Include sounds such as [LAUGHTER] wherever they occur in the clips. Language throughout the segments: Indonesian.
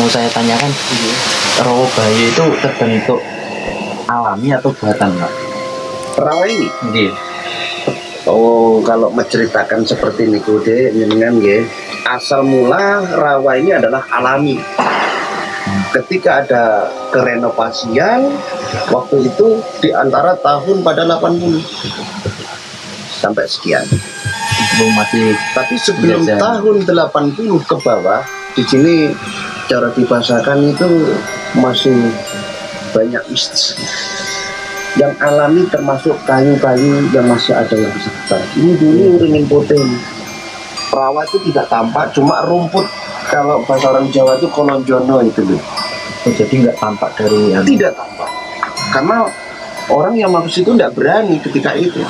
mau saya tanyakan rawa bayi itu terbentuk alami atau buatan pak? Rawa ini Iya. Oh, kalau menceritakan seperti ini kude, jenengan ya. Asal mula rawa ini adalah alami. Ketika ada kerenovasian, waktu itu di antara tahun pada 80 sampai sekian. Belum masih Tapi sebelum Iya, tahun 80 ke bawah, di sini cara dibahasakan itu masih banyak mistis. Yang alami termasuk kayu-kayu yang masih ada yang sekitar. Ini dulu ringin putih. Rawa itu tidak tampak, cuma rumput. Kalau bahasa orang Jawa itu kolonjono itu loh. oh, jadi nggak tampak dari anu. Tidak tampak. Karena orang yang masuk situ tidak berani ketika itu.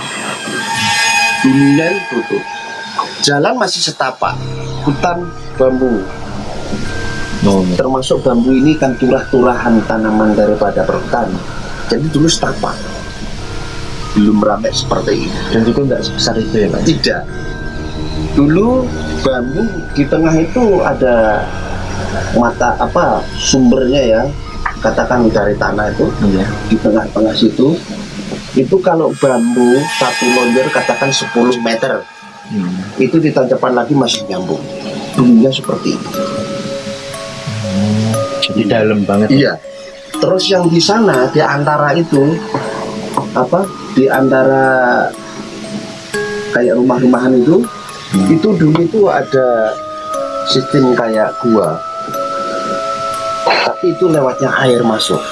Dunia itu tutup. Jalan masih setapak. Hutan bambu. Oh, Termasuk bambu ini kan turah-turahan tanaman daripada perhutani. Jadi dulu setapak. Belum ramai seperti ini. dan juga nggak sebesar itu ya pak? Tidak. Dulu bambu di tengah itu ada mata apa sumbernya ya katakan dari tanah itu Iya. di tengah-tengah situ itu kalau bambu satu lonjor katakan 10 meter Hmm. itu di tanjakan lagi masih nyambung dulunya seperti itu Jadi dalam banget. iya. Terus yang di sana di antara itu apa di antara kayak rumah-rumahan itu Hmm. itu dulu itu ada sistem kayak gua. Tapi itu lewatnya air masuk.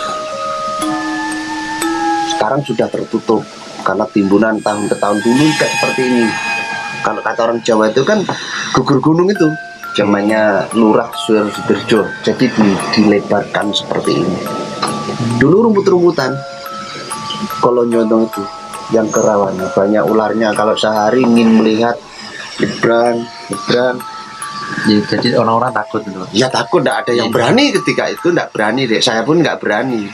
Sekarang sudah tertutup karena timbunan tahun ke tahun dulu kayak seperti ini. Kalau kata orang Jawa itu kan gugur gunung itu zamannya lurah Sudirjo jadi di- dilebarkan seperti ini. Dulu rumput-rumputan kalau nyondong itu yang kerawan. Banyak ularnya. Kalau sehari ingin melihat nyebrang nyebrang. Ya, jadi orang-orang takut itu. Ya takut. Tidak ada yang Iya. berani ketika itu. Tidak berani deh saya pun nggak berani.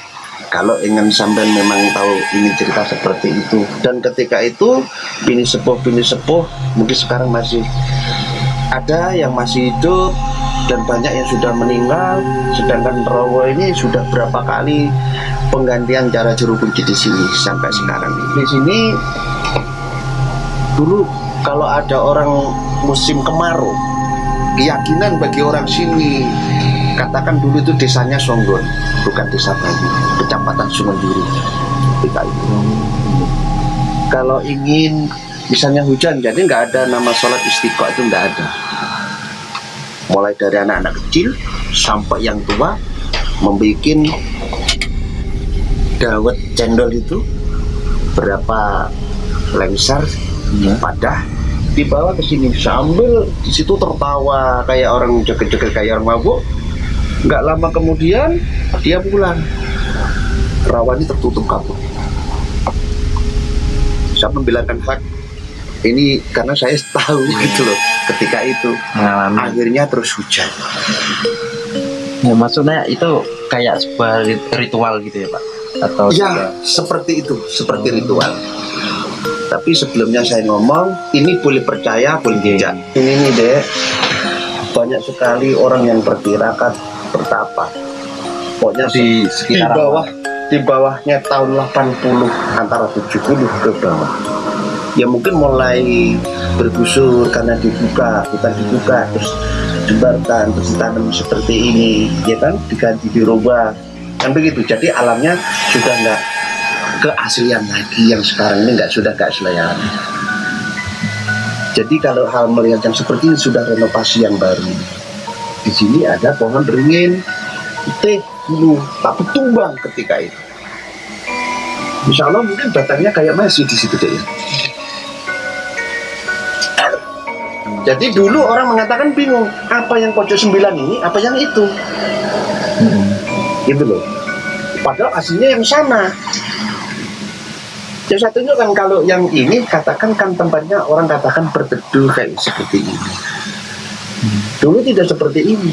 Kalau ingin sampai memang tahu ingin cerita seperti itu. Dan ketika itu bini sepuh bini sepuh mungkin sekarang masih ada yang masih hidup dan banyak yang sudah meninggal sedangkan Rowo ini sudah berapa kali penggantian cara juru kunci di sini sampai sekarang di sini dulu kalau ada orang musim kemarau keyakinan bagi orang sini katakan dulu itu desanya Songgon bukan desa Bayu kecamatan Sumenduru ketika itu kalau ingin misalnya hujan jadi nggak ada nama sholat istiqo itu nggak ada. Mulai dari anak-anak kecil sampai yang tua membuat dawet cendol itu berapa lengser Iya. padah dibawa ke sini. Sambil di situ tertawa kayak orang joget-joget kayak orang mabuk. Nggak lama kemudian dia pulang. Rawannya tertutup kabut. Saya membilangkan hak ini karena saya tahu gitu loh ketika itu Mengalami. akhirnya terus hujan. Ya, maksudnya itu kayak sebuah rit- ritual gitu ya pak? Atau ya juga- seperti itu seperti ritual. Tapi sebelumnya saya ngomong ini boleh percaya boleh tidak? Ini nih deh banyak sekali orang yang bertirakat bertapa. Pokoknya di di sekitar bawah di bawahnya tahun 80 antara 70 ke bawah ya mungkin mulai bergusur karena dibuka bukan dibuka terus jembarkan terus ditanam seperti ini ya kan? Diganti dirubah. Kan begitu. Jadi alamnya sudah nggak keaslian lagi yang sekarang ini nggak sudah keaslian. Jadi kalau hal melihat yang seperti ini sudah renovasi yang baru. Di sini ada pohon beringin teh dulu tapi tumbang ketika itu. Insya Allah mungkin batangnya kayak masih di situ deh ya. Jadi dulu orang mengatakan bingung apa yang pojok sembilan ini, apa yang itu, Hmm. gitu loh. Padahal aslinya yang sama. Yang satunya kan kalau yang ini katakan kan tempatnya orang katakan berteduh kayak seperti ini. Dulu tidak seperti ini.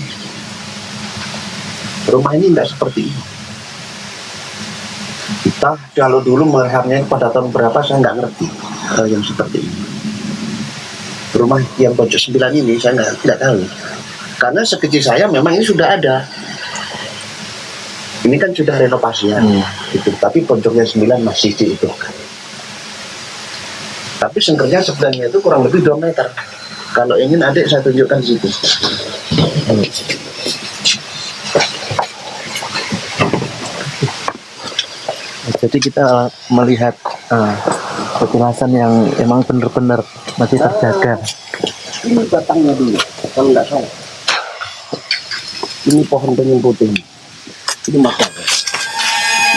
Rumah ini tidak seperti ini. Kita kalau dulu melihatnya pada tahun berapa saya nggak ngerti hal yang seperti ini. Rumah yang pojok sembilan ini saya nggak nggak tahu. Karena sekecil saya memang ini sudah ada. Ini kan sudah renovasi ya, Hmm. gitu. Tapi pojoknya 9 masih diutuhkan. Tapi sengkernya sebenarnya itu kurang lebih 2 meter. Kalau ingin adik saya tunjukkan situ. Jadi kita melihat uh, yang emang benar-benar masih terjaga. Ini batangnya dulu, kalau nggak salah. Ini pohon beringin putih. Ini makanya.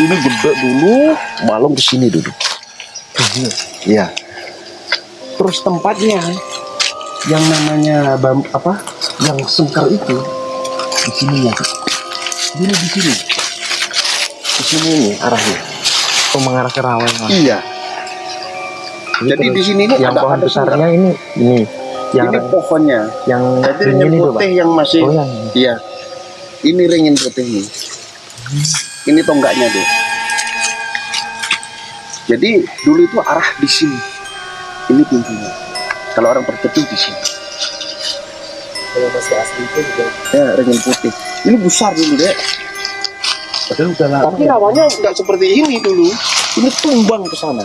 Ini gede dulu, malung ke sini dulu. Ya. Terus tempatnya yang namanya bam, apa? Yang sengkar itu di sini ya. Ini di sini. Di sini ini arahnya. Oh, mengarah ke rawa. Iya. Ini Jadi terus di sini ini yang ada- pohon ada besarnya ini ini yang ini pohonnya. yang Jadi ringin itu, putih yang masih Oh, yang Iya. Ini ringin putih ini. Ini tonggaknya deh. Jadi dulu itu arah di sini. Ini pintunya. Kalau orang berteduh di sini. Kalau masih asli itu juga. Ya, ringin putih. Ini besar dulu deh. Padahal udah lama. Tapi rawanya nggak seperti ini dulu. Ini tumbang ke sana.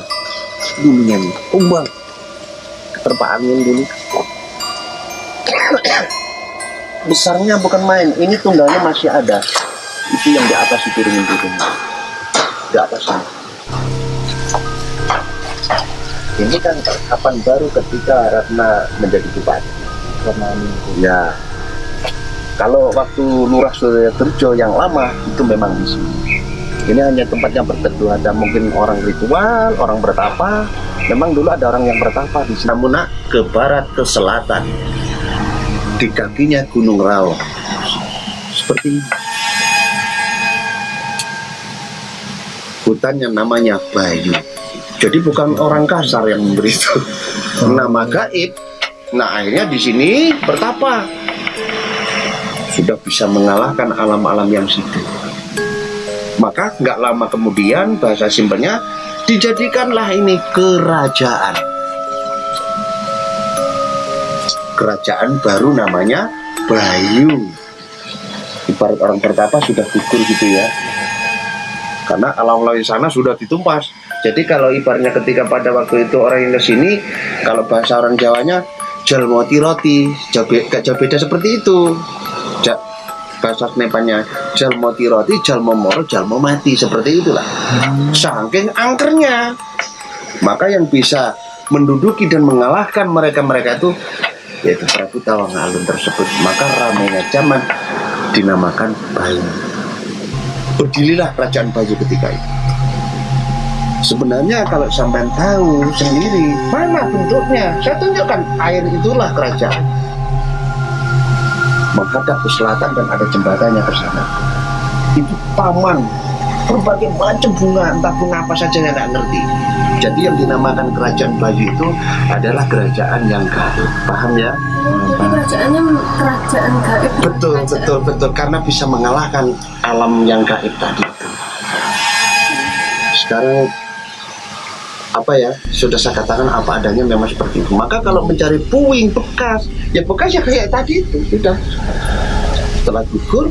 Dulunya nih, tumbang. Terpa angin dulu. Besarnya bukan main. Ini tunggalnya masih ada. Itu yang di atas itu ringin. Di atas sana. Ini kan kapan baru ketika Ratna menjadi bupati. karena ini. Ya. Kalau waktu Lurah Surya Terjo yang lama itu memang di sini. Ini hanya tempatnya berteduh ada mungkin orang ritual, orang bertapa. Memang dulu ada orang yang bertapa di sini. Namun ke barat ke selatan. Di kakinya Gunung Raung. Seperti ini. Hutan yang namanya Bayu. Jadi bukan orang kasar yang memberi itu. Nama gaib. Nah akhirnya di sini bertapa. Sudah bisa mengalahkan alam-alam yang situ. Maka nggak lama kemudian bahasa simpelnya dijadikanlah ini kerajaan. Kerajaan baru namanya Bayu. Ibarat orang bertapa sudah gugur gitu ya. Karena alam-alam di sana sudah ditumpas. Jadi kalau ibaratnya ketika pada waktu itu orang yang ke sini, kalau bahasa orang Jawanya jalmoti roti, jauh beda seperti itu. Bahasa Nepalnya jalmoti roti, jalmo moro, jalmo mati seperti itulah. Saking angkernya, maka yang bisa menduduki dan mengalahkan mereka-mereka itu yaitu Prabu Tawang Alun tersebut. Maka ramainya zaman dinamakan Bayu. Berdirilah kerajaan Bayu ketika itu. Sebenarnya kalau sampai tahu sendiri mana bentuknya, saya tunjukkan air itulah kerajaan. Menghadap ke selatan dan ada jembatannya ke sana. Itu taman berbagai macam bunga, entah bunga apa saja yang tidak ngerti. Jadi yang dinamakan kerajaan Bayu itu adalah kerajaan yang gaib. Paham ya? Jadi kerajaannya kerajaan gaib. Betul, Kerajaan- betul, betul. Karena bisa mengalahkan alam yang gaib tadi. Sekarang apa ya sudah saya katakan apa adanya memang seperti itu. Maka kalau mencari puing bekas ya bekas ya kayak tadi itu sudah. Setelah gugur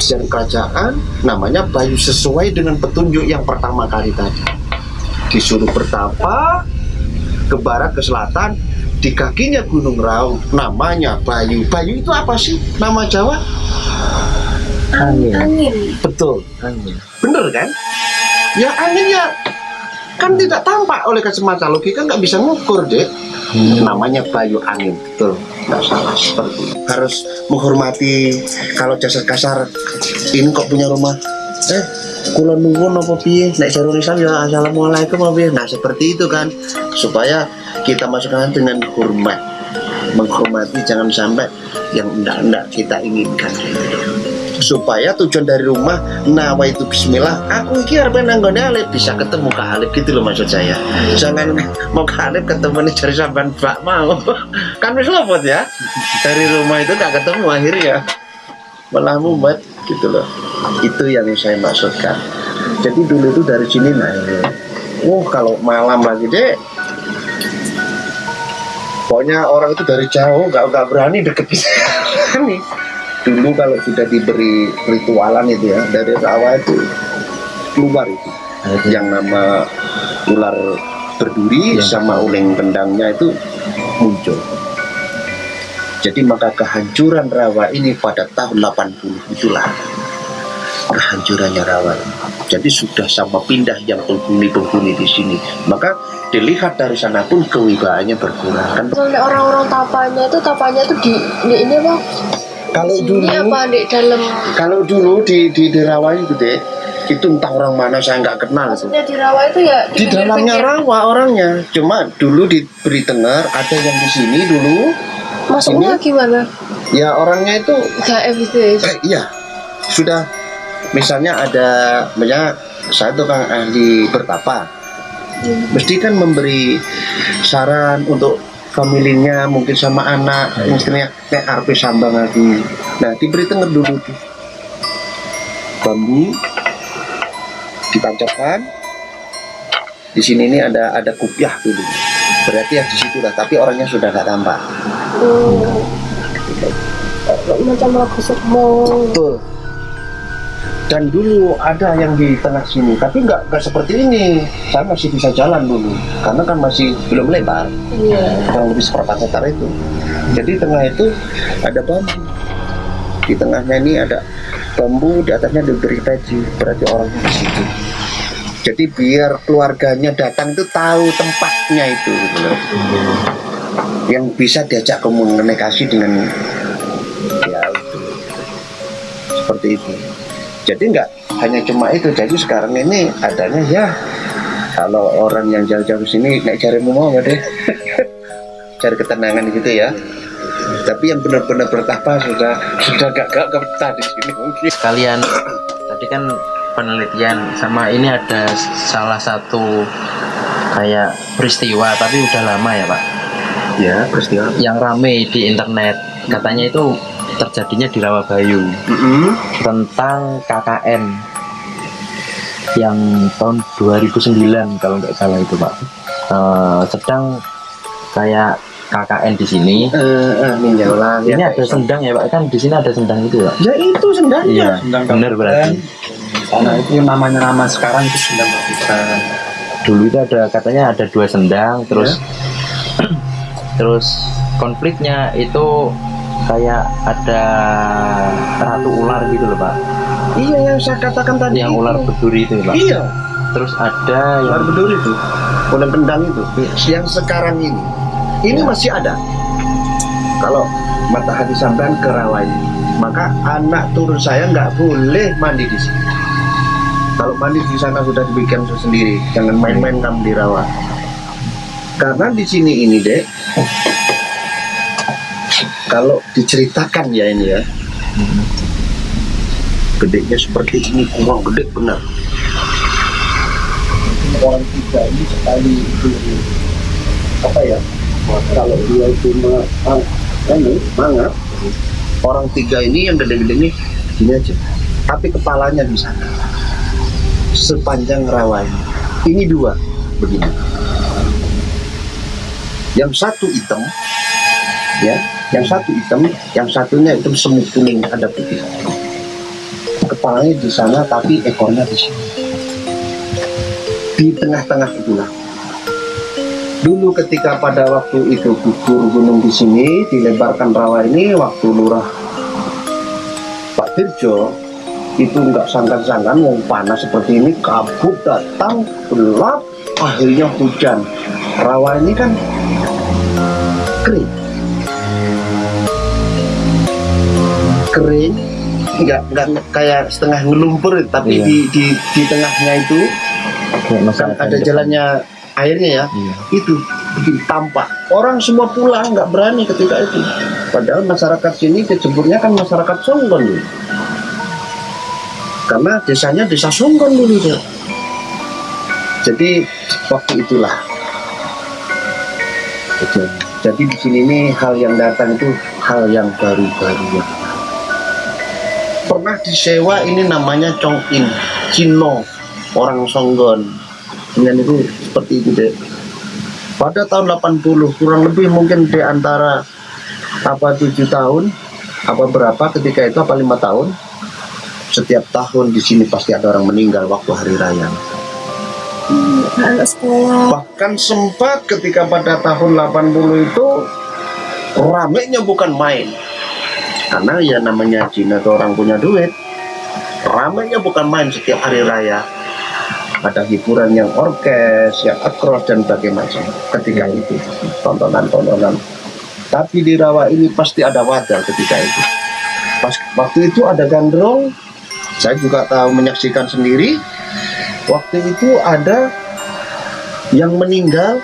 sejarah kerajaan namanya Bayu sesuai dengan petunjuk yang pertama kali tadi. Disuruh bertapa ke barat ke selatan di kakinya Gunung Raung namanya Bayu. Bayu itu apa sih? Nama Jawa? Angin. Angin. betul. Angin. bener kan? Ya angin ya kan tidak tampak oleh kacamata. Logika nggak bisa ngukur deh namanya Bayu angin. Betul. Nggak salah. Seperti itu. harus menghormati kalau jasa kasar ini kok punya rumah? Eh kula nuwun apa piye? Nek jarul Islam ya assalamualaikum apa piye? Nah seperti itu kan. Supaya kita masukkan dengan hormat. Menghormati jangan sampai yang enggak-enggak kita inginkan supaya tujuan dari rumah nawa itu bismillah aku iki arep nang nggone Alif bisa ketemu ke Alif gitu loh maksud saya. Jangan mau ke Alif ketemu nih cari sampan bak mau. [LAUGHS] Kan wis lopot ya. Dari rumah itu nggak ketemu akhirnya. Malah mumet gitu loh. Itu yang saya maksudkan. Jadi dulu itu dari sini nah ini oh kalau malam lagi deh pokoknya orang itu dari jauh nggak nggak berani deket kita nih dulu kalau sudah diberi ritualan itu ya dari rawa itu keluar itu yang nama ular berduri Ya. sama uling kendangnya itu muncul. Jadi maka kehancuran rawa ini pada tahun 80 itulah kehancurannya rawa. Jadi sudah sama pindah yang penghuni-penghuni di sini. Maka dilihat dari sana pun kewibawaannya berkurang. Kan orang-orang tapanya itu tapanya itu di, di ini apa? Kalau Di dulu sini apa di dalam? kalau dulu di di, di rawa itu deh itu entah orang mana saya nggak kenal itu. Maksudnya di rawa itu ya di dalamnya pinggir-pinggir. rawa orangnya cuma dulu diberi dengar ada yang di sini dulu Masuknya gimana? ya orangnya itu Gaib itu ya. eh, iya sudah misalnya ada misalnya saya tukang ahli bertapa Hmm. mesti kan memberi saran untuk familinya mungkin sama anak Iya. istrinya nek arpe sambang lagi. Nah diberi dengar dulu tuh bambu ditancapkan di sini ini ada ada kupiah dulu. Berarti ya di situ lah tapi orangnya sudah nggak tampak. Hmm. Macam lagu betul dan dulu ada yang di tengah sini tapi nggak nggak seperti ini. Saya masih bisa jalan dulu karena kan masih belum lebar. Iya. kurang lebih seperempat meter itu. Jadi tengah itu ada bambu di tengahnya ini ada bambu di atasnya diberi peci. Berarti orangnya di situ. Jadi biar keluarganya datang itu tahu tempatnya itu gitu loh. yang bisa diajak komunikasi dengan ya itu. seperti itu jadi nggak hanya cuma itu. Jadi sekarang ini adanya ya kalau orang yang jauh-jauh sini naik cari mau deh. [LAUGHS] Cari ketenangan gitu ya. Tapi yang benar-benar bertapa sudah sudah gak gak betah di sini mungkin. Sekalian tadi kan penelitian sama ini ada salah satu kayak peristiwa tapi udah lama ya pak? Ya peristiwa. Yang rame di internet. Katanya itu terjadinya di Rawabayu tentang KKN yang tahun 2009 kalau nggak salah itu pak. Eh, sedang kayak KKN di sini. Eh, ninjau lah ini ada sendang ya pak? Kan di sini ada sendang itu pak. Ya itu sendiri iya Sendang benar berarti. Karena itu yang namanya nama sekarang itu bisa. dulu itu ada katanya ada dua sendang terus [CLEARS THROAT] terus konfliknya itu kayak ada ratu ular gitu loh pak. Iya yang saya katakan tadi yang itu. ular berduri itu ya pak. Iya. Terus ada ular yang berduri itu. Ular kendang itu. Yang sekarang ini. Ini masih ada. Kalau matahari sampean ke rawa ini maka anak turun saya nggak boleh mandi di sini. Kalau mandi di sana sudah dibikin sendiri jangan main-main kamu di rawa. Karena di sini ini dek kalau diceritakan ya ini ya. Gedenya seperti ini kurang gede benar. Orang tiga ini sekali itu apa ya kalau dia itu ma- ah, ini mangap orang tiga ini yang gede-gede ini gini aja. Tapi kepalanya di sana. Sepanjang rawa ini ini dua begini. Yang satu hitam ya yang satu hitam yang satunya hitam semu kuning ada putih. Kepalanya di sana tapi ekornya di sini. Di tengah-tengah itulah. Dulu ketika pada waktu itu gugur gunung di sini dilebarkan rawa ini waktu lurah Pak Dirjo itu nggak sangkan-sangkan mau panas seperti ini kabut datang gelap akhirnya hujan. Rawa ini kan kering kering nggak nggak kayak setengah ngelumpur tapi Iya. di, di di tengahnya itu kan ada jalannya airnya ya Iya. itu bikin tampak. Orang semua pulang nggak berani ketika itu. Padahal masyarakat sini kecemburnya kan masyarakat Songgon dulu. Karena desanya desa Songgon dulu tuh jadi waktu itulah. Jadi, di sini ini hal yang datang itu hal yang baru-baru. ya. Pernah disewa ini namanya Chong In Cino orang Songgon. Dengan itu seperti itu deh pada tahun 80 kurang lebih mungkin di antara apa tujuh tahun apa berapa ketika itu apa lima tahun setiap tahun di sini pasti ada orang meninggal waktu hari raya. Bahkan sempat ketika pada tahun 80 itu ramenya bukan main karena ya namanya Cina itu orang punya duit. Ramenya bukan main setiap hari raya. Ada hiburan yang orkes, yang akros dan berbagai ketika itu. Tontonan-tontonan. Tapi di rawa ini pasti ada wadah ketika itu. Pas waktu itu ada gandrung. Saya juga tahu menyaksikan sendiri. Waktu itu ada yang meninggal.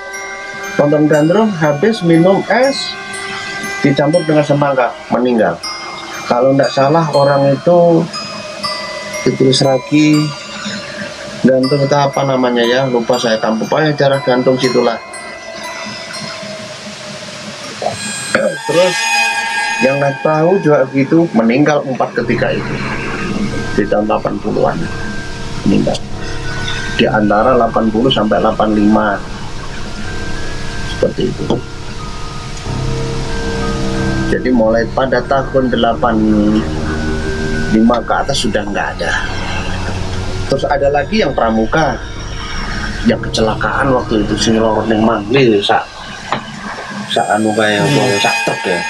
Tonton gandrung habis minum es dicampur dengan semangka meninggal kalau tidak salah orang itu ditulis lagi. Gantung itu apa namanya ya? Lupa saya kampung pokoknya cara gantung situlah. Terus yang naik tahu juga gitu meninggal empat ketika itu. Di tahun 80-an meninggal. Di antara 80 sampai 85 seperti itu jadi mulai pada tahun 85 ke atas sudah nggak ada. Terus ada lagi yang pramuka yang kecelakaan waktu itu sing lorot ning mangli sak sak anu kayak hmm. sak truk ya.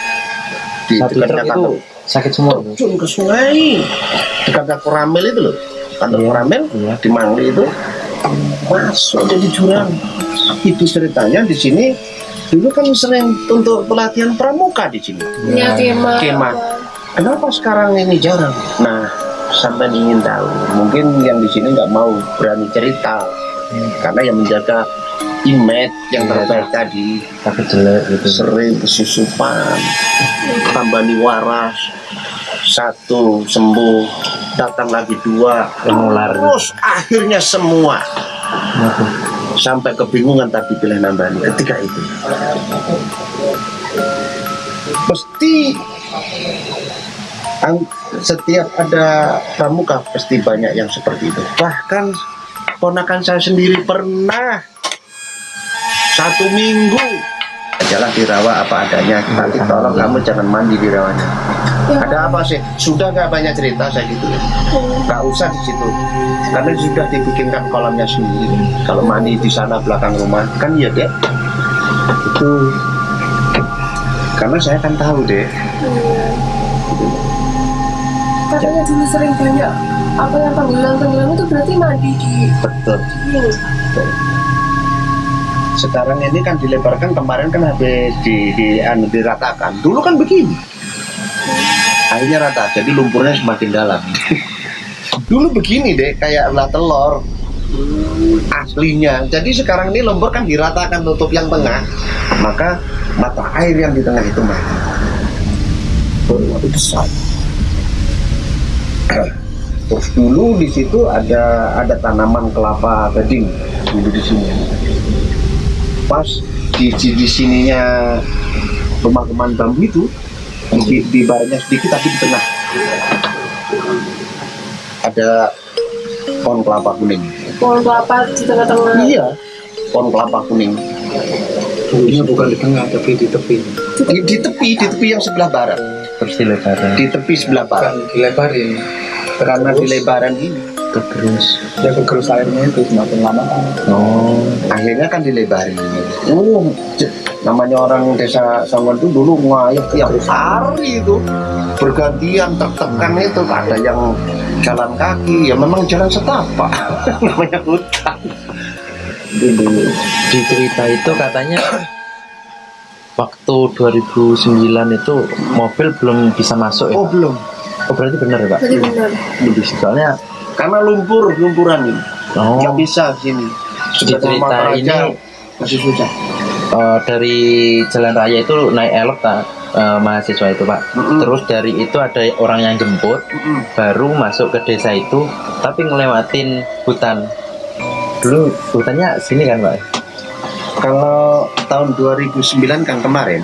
Di Satu truk itu sakit semua. Terjun ke sungai. Dekat koramel itu loh. Kantor yeah. koramel yeah. di mangli itu. Masuk jadi jurang. Itu ceritanya di sini dulu kan sering untuk pelatihan pramuka di sini? Ya, kemah kemah kenapa sekarang ini jarang nah sampai ingin tahu. Mungkin yang di sini nggak mau berani cerita. Hmm. karena yang menjaga image yang ya, terbaik tadi. Tapi jelek gitu. Sering kesusupan tambah waras satu sembuh datang lagi dua. Menular. Terus akhirnya semua sampai kebingungan tapi pilih nambani ketika itu. Pasti setiap ada pramuka pasti banyak yang seperti itu. Bahkan ponakan saya sendiri pernah satu minggu jalan di rawa apa adanya. Nanti tolong kamu jangan mandi di rawanya ya. ada apa sih. Sudah nggak banyak cerita saya gitu. Ya nggak usah di situ. Karena sudah dibikinkan kolamnya sendiri. Kalau mandi di sana belakang rumah kan ya deh itu. Karena saya kan tahu deh katanya dulu sering banyak apa yang tenggelam-tenggelam itu berarti mandi di betul. sekarang ini kan dilebarkan kemarin kan habis di, di anu diratakan. Dulu kan begini akhirnya rata jadi lumpurnya semakin dalam. [LAUGHS] Dulu begini deh kayak ulah telur aslinya. Jadi sekarang ini lumpur kan diratakan tutup yang tengah maka mata air yang di tengah itu mati. Besar [CLEARS THROAT] terus dulu di situ ada ada tanaman kelapa gading dulu di sini. Pas di di, sininya rumah teman bambu itu di, di baratnya sedikit tapi di tengah. Ada pohon kelapa kuning. Pohon kelapa di tengah-tengah. Iya pohon kelapa kuning. Dulunya bukan di tengah tapi di tepi. Di, di tepi, di tepi yang sebelah barat. Terus dilebarin. Di tepi sebelah barat. Bukan dilebarin. Karena di lebaran ini. Kegerus. Ya kegerus airnya itu semakin lama. Oh. Akhirnya kan dilebarin. Oh namanya orang desa Songgon itu dulu ngayah tiap hari itu bergantian tertekan itu ada yang jalan kaki ya memang jalan setapak [LAUGHS] namanya hutan dulu di cerita itu katanya waktu 2009 itu mobil belum bisa masuk ya? Oh belum Oh berarti benar ya pak? Benar. Soalnya karena lumpur lumpuran ini. Oh. Nggak bisa sini. Sudah cerita ini masih susah. Uh, dari jalan raya itu naik elok tak uh, mahasiswa itu pak. Mm -mm. Terus dari itu ada orang yang jemput, mm -mm. baru masuk ke desa itu, tapi ngelewatin hutan. Dulu hutannya sini kan pak? Kalau tahun 2009 kan kemarin,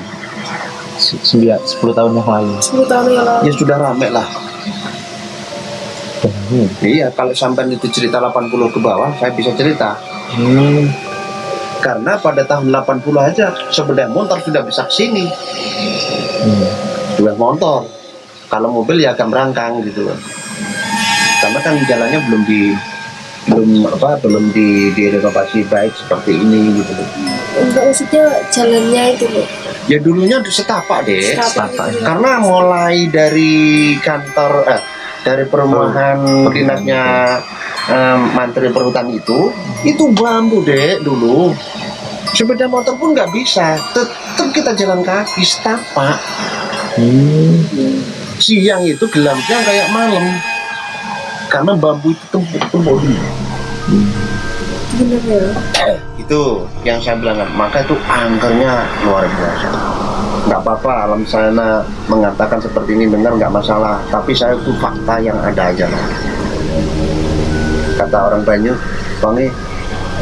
sembilan sepuluh tahun yang lalu sepuluh tahun yang lalu ya sudah rame lah hmm. iya kalau sampai itu cerita 80 ke bawah saya bisa cerita hmm. Karena pada tahun 80 aja sepeda motor sudah bisa ke sini hmm. sepeda motor kalau mobil ya agak merangkang gitu loh karena kan jalannya belum di belum apa belum di direnovasi baik seperti ini gitu loh Enggak maksudnya jalannya itu loh. ya dulunya setapak deh Setapak itu. karena mulai dari kantor eh, dari perumahan dinasnya eh, Menteri Perhutani itu itu bambu deh dulu. Sepeda motor pun nggak bisa. Tetap kita jalan kaki setapak. Hmm. siang itu gelapnya kayak malam. Karena bambu itu tumpuk-tumpuk Bener ya. [CLEARS THROAT] itu yang saya bilang maka itu angkernya luar biasa. Nggak apa-apa alam sana mengatakan seperti ini benar nggak masalah. Tapi saya itu fakta yang ada aja lah kata orang Banyu Wangi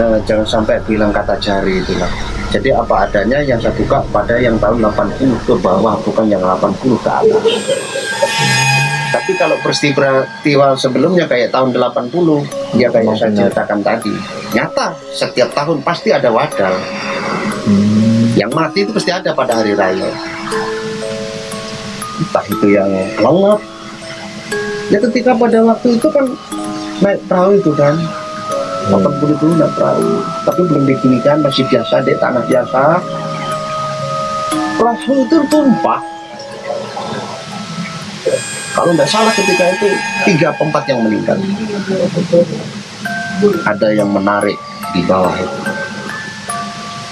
eh, jangan sampai bilang kata jari itulah jadi apa adanya yang saya buka pada yang tahun 80 ke bawah bukan yang 80 ke atas. Tapi kalau peristiwa sebelumnya kayak tahun 80 ya kayak saya ceritakan tadi nyata setiap tahun pasti ada wadal Hmm. yang mati itu pasti ada pada hari raya. Entah itu yang lengap. Ya ketika pada waktu itu kan naik perahu itu kan? 80 itu naik perahu? Tapi belum diginikan masih biasa deh tanah biasa. Perahu itu tumpah. Kalau nggak salah ketika itu tiga empat yang meninggal. Ada yang menarik di bawah itu.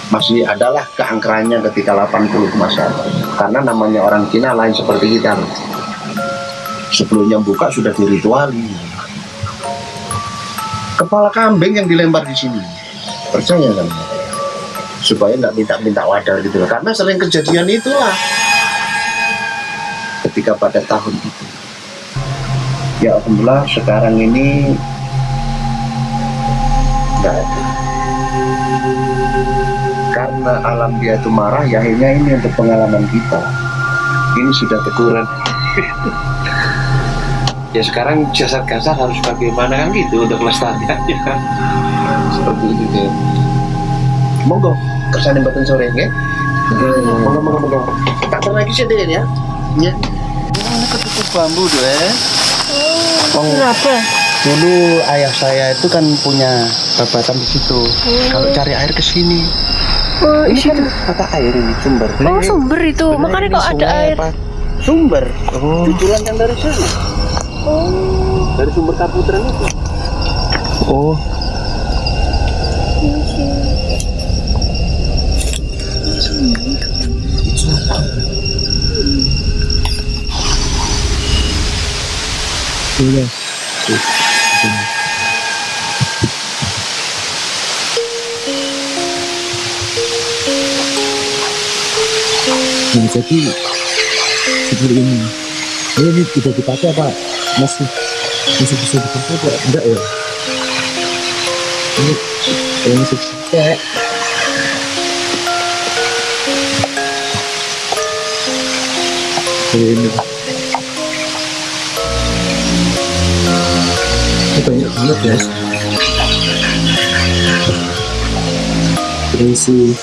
Masih adalah keangkerannya ketika 80 masa karena namanya orang Cina lain seperti kita. Sebelumnya buka sudah dirituali kepala kambing yang dilempar di sini. Percaya kan? Supaya nggak minta-minta wadal gitu. Loh. karena sering kejadian itulah. Ketika pada tahun itu. Ya alhamdulillah sekarang ini nggak ada. Karena alam dia itu marah ya akhirnya ini untuk pengalaman kita. Ini sudah teguran [LAUGHS] ya sekarang jasad kasar harus bagaimana kan gitu untuk lestariannya seperti itu deh monggo kersane batin sore ya. Monggo monggo monggo. Tak lagi sih deh ya. Ya. Ini ketutup bambu deh Kenapa? dulu ayah saya itu kan punya babatan di situ. Kalau cari air ke sini. Oh, ini kan mata air ini sumber. Oh sumber itu. Makanya kok ada air. sumber. Oh. tujuan yang dari sana Dari sumber kaputren itu Oh, iya. Jadi seperti ini. Ini, tidak dipakai apa? Masih masih bisa dipakai apa? Enggak ya? Ini ini masih dipakai. Ini. Ini banyak banget guys. Berisi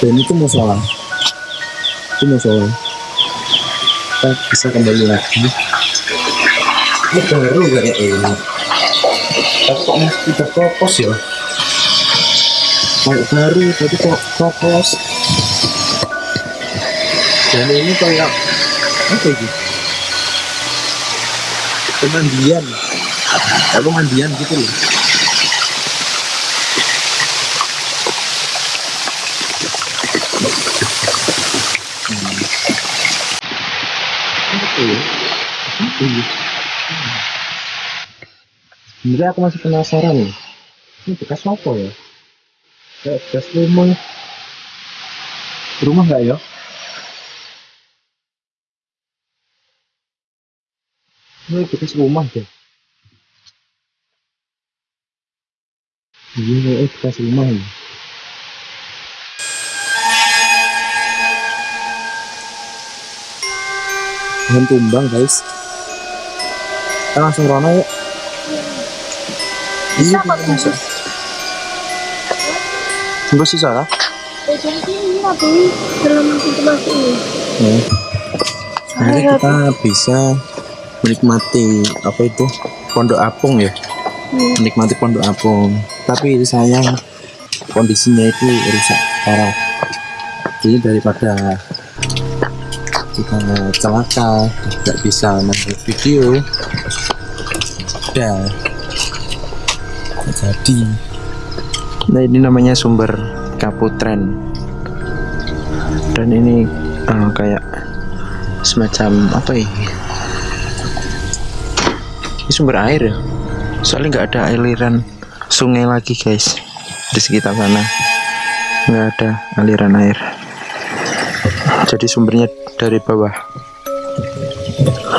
dan itu musola itu musola kita bisa kembali lagi. Ini baru kayak ini kok masih kopos ya? Kayak baru tapi kok kopos dan ini kayak apa ini? Pemandian. Kayak pemandian gitu loh Apa aku masih penasaran nih. Ini bekas apa ya? Kayak bekas rumah. Rumah nggak ya? Ini bekas rumah deh. Iya, bekas rumah ya. Jangan tumbang guys. Kita langsung rono yuk. Bisa tembus. Tembus sih salah. Eh, jadi sini tapi dalam pintu masuk ini. Nanti kita bisa menikmati apa itu pondok apung ya. Hmm. Menikmati pondok apung. Tapi sayang kondisinya itu rusak parah. Jadi daripada kita celaka tidak bisa mengambil video. Ya jadi. Nah ini namanya sumber kaputren. Dan ini eh, kayak semacam apa ini ini sumber air ya? Soalnya nggak ada aliran sungai lagi guys. Di sekitar sana. Nggak ada aliran air. Jadi sumbernya dari bawah.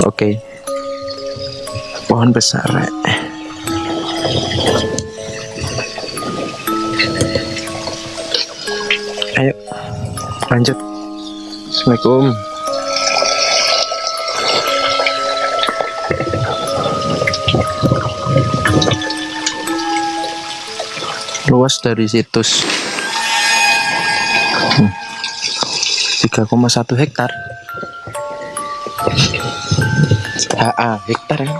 Oke. Pohon besar ayo lanjut. Assalamualaikum. Luas dari situs. Hmm. 3,1 hektar HA hektar kan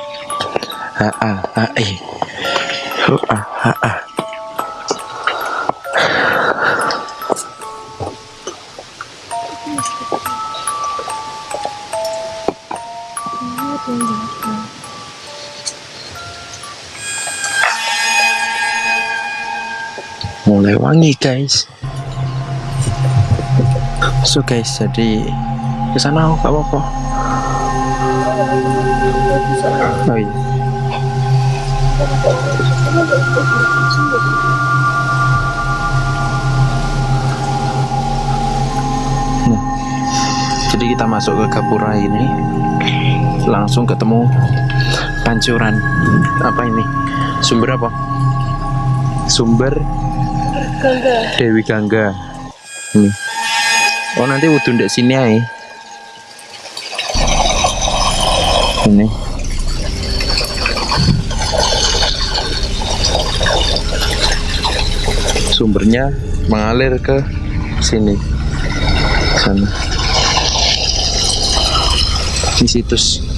HA HE HA HA mulai wangi guys. So guys jadi ke sana gak apa-apa oh iya. Nah, jadi kita masuk ke Gapura ini. Langsung ketemu pancuran. Apa ini? Sumber apa? Sumber Gangga. Dewi Gangga. Ini. Oh nanti wudhu ndek sini aja ini sumbernya mengalir ke sini sana. Di situs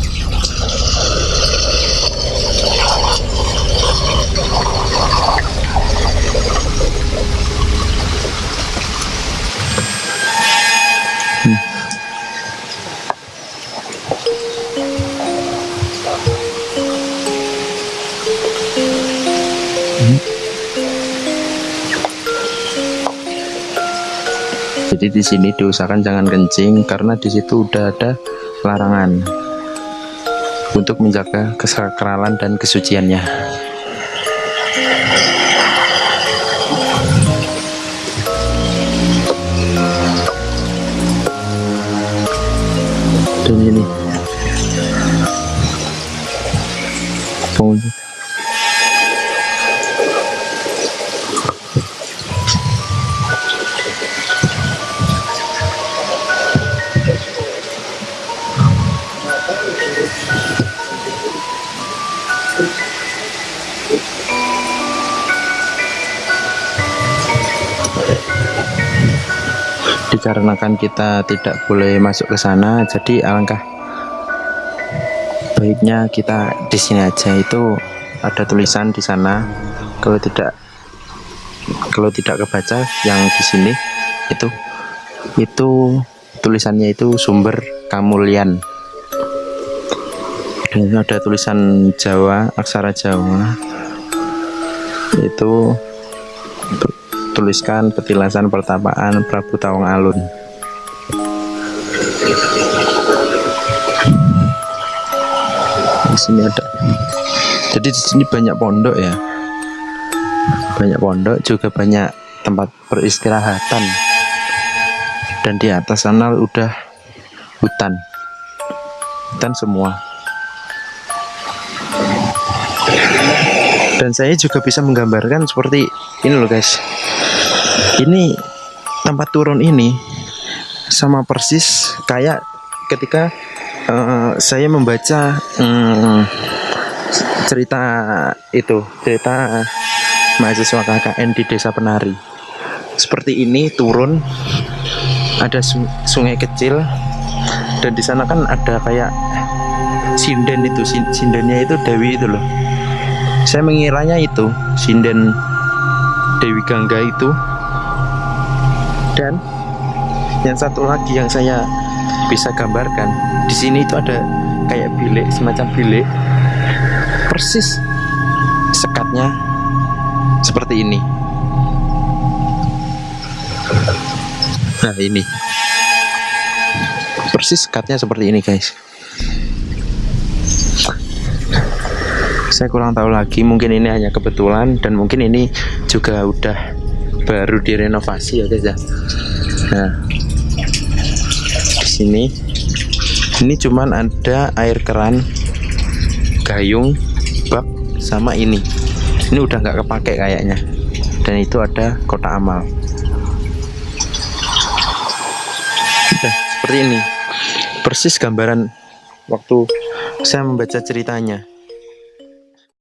Jadi di sini diusahakan jangan kencing karena di situ udah ada larangan untuk menjaga kesakralan dan kesuciannya. Dikarenakan kita tidak boleh masuk ke sana. Jadi alangkah baiknya kita di sini aja. Itu ada tulisan di sana. Kalau tidak kalau tidak kebaca yang di sini itu itu tulisannya itu sumber kamulian dan ada tulisan Jawa aksara Jawa. Itu tu- tuliskan petilasan pertapaan Prabu Tawang Alun. Di sini ada. Jadi di sini banyak pondok ya. Banyak pondok juga banyak tempat peristirahatan. Dan di atas sana udah hutan. Hutan semua dan saya juga bisa menggambarkan seperti ini loh guys. Ini tempat turun ini sama persis kayak ketika eh, saya membaca hmm, cerita itu cerita mahasiswa KKN di desa penari. Seperti ini turun ada su- sungai kecil dan di sana kan ada kayak sinden itu sin- sindennya itu Dewi itu loh saya mengiranya itu sinden Dewi Gangga itu. Dan yang satu lagi yang saya bisa gambarkan di sini itu ada kayak bilik semacam bilik. Persis sekatnya seperti ini. Nah ini. Persis sekatnya seperti ini guys saya kurang tahu lagi. Mungkin ini hanya kebetulan dan mungkin ini juga udah baru direnovasi ya guys ya. Nah di sini. Ini cuman ada air keran gayung bak sama ini. Ini udah nggak kepake kayaknya. Dan itu ada kotak amal. Udah seperti ini. Persis gambaran waktu saya membaca ceritanya